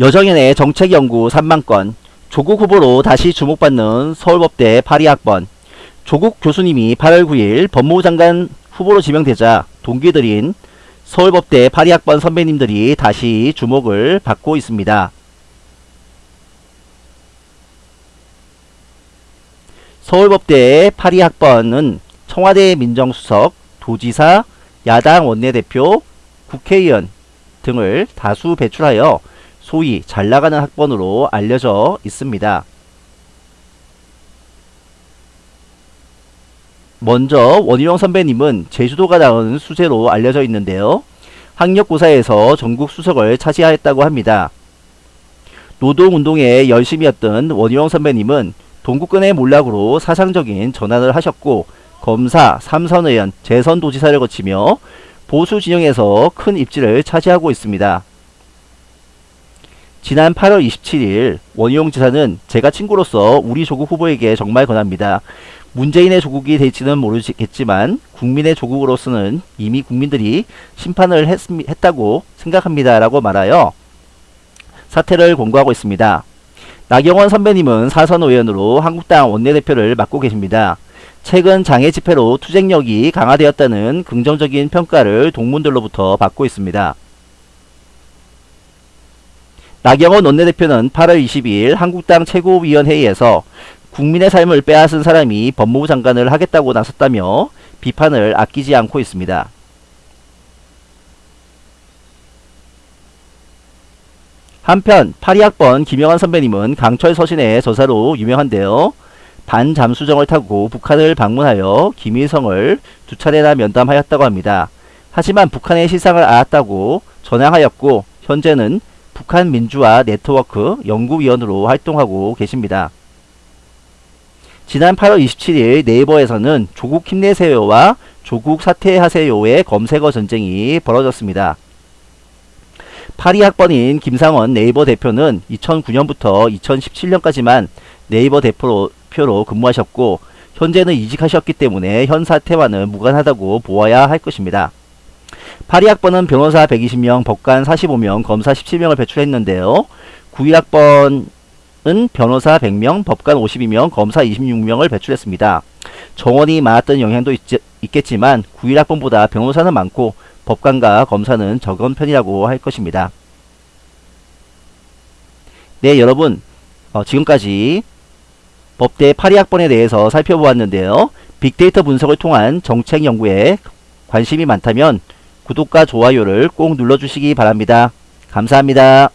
여정연의 정책연구 3만건 조국 후보로 다시 주목받는 서울법대 82학번 조국 교수님이 8월 9일 법무부 장관 후보로 지명되자 동기들인 서울법대 82학번 선배님들이 다시 주목을 받고 있습니다. 서울법대 82학번은 청와대 민정수석, 도지사, 야당 원내대표, 국회의원 등을 다수 배출하여 소위 잘 나가는 학번으로 알려져 있습니다. 먼저 원희룡 선배님은 제주도가 나온 수재로 알려져 있는데요. 학력고사에서 전국 수석을 차지하였다고 합니다. 노동운동에 열심히 했던 원희룡 선배님은 동구권의 몰락으로 사상적인 전환을 하셨고 검사, 삼선의원, 재선도지사를 거치며 보수 진영에서 큰 입지를 차지하고 있습니다. 지난 8월 27일 원희용 지사는 제가 친구로서 우리 조국 후보에게 정말 권합니다. 문재인의 조국이 될지는 모르겠지만 국민의 조국으로서는 이미 국민들이 심판을 했, 했다고 생각합니다. 라고 말하여 사퇴를 공고하고 있습니다. 나경원 선배님은 사선 의원으로 한국당 원내대표를 맡고 계십니다. 최근 장애 집회로 투쟁력이 강화되었다는 긍정적인 평가를 동문들로부터 받고 있습니다. 나경원 원내대표는 8월 22일 한국당 최고위원회의에서 국민의 삶을 빼앗은 사람이 법무부 장관을 하겠다고 나섰다며 비판을 아끼지 않고 있습니다. 한편 82학번 김영환 선배님은 강철 서신의 저자로 유명한데요. 반잠수정을 타고 북한을 방문하여 김일성을 두 차례나 면담하였다고 합니다. 하지만 북한의 실상을 알았다고 전향하였고 현재는 북한 민주화 네트워크 연구위원으로 활동하고 계십니다. 지난 8월 27일 네이버에서는 조국 힘내세요와 조국 사퇴하세요의 검색어 전쟁이 벌어졌습니다. 82학번인 김상원 네이버 대표는 2009년부터 2017년까지만 네이버 대표로 표로 근무하셨고 현재는 이직하셨기 때문에 현 사태와는 무관하다고 보아야 할 것입니다. 82학번은 변호사 120명, 법관 45명, 검사 17명을 배출했는데요. 91학번은 변호사 100명, 법관 52명, 검사 26명을 배출했습니다. 정원이 많았던 영향도 있, 있겠지만 91학번보다 변호사는 많고 법관과 검사는 적은 편이라고 할 것입니다. 네 여러분 어, 지금까지 법대 82학번에 대해서 살펴보았는데요. 빅데이터 분석을 통한 정책 연구에 관심이 많다면 구독과 좋아요를 꼭 눌러주시기 바랍니다. 감사합니다.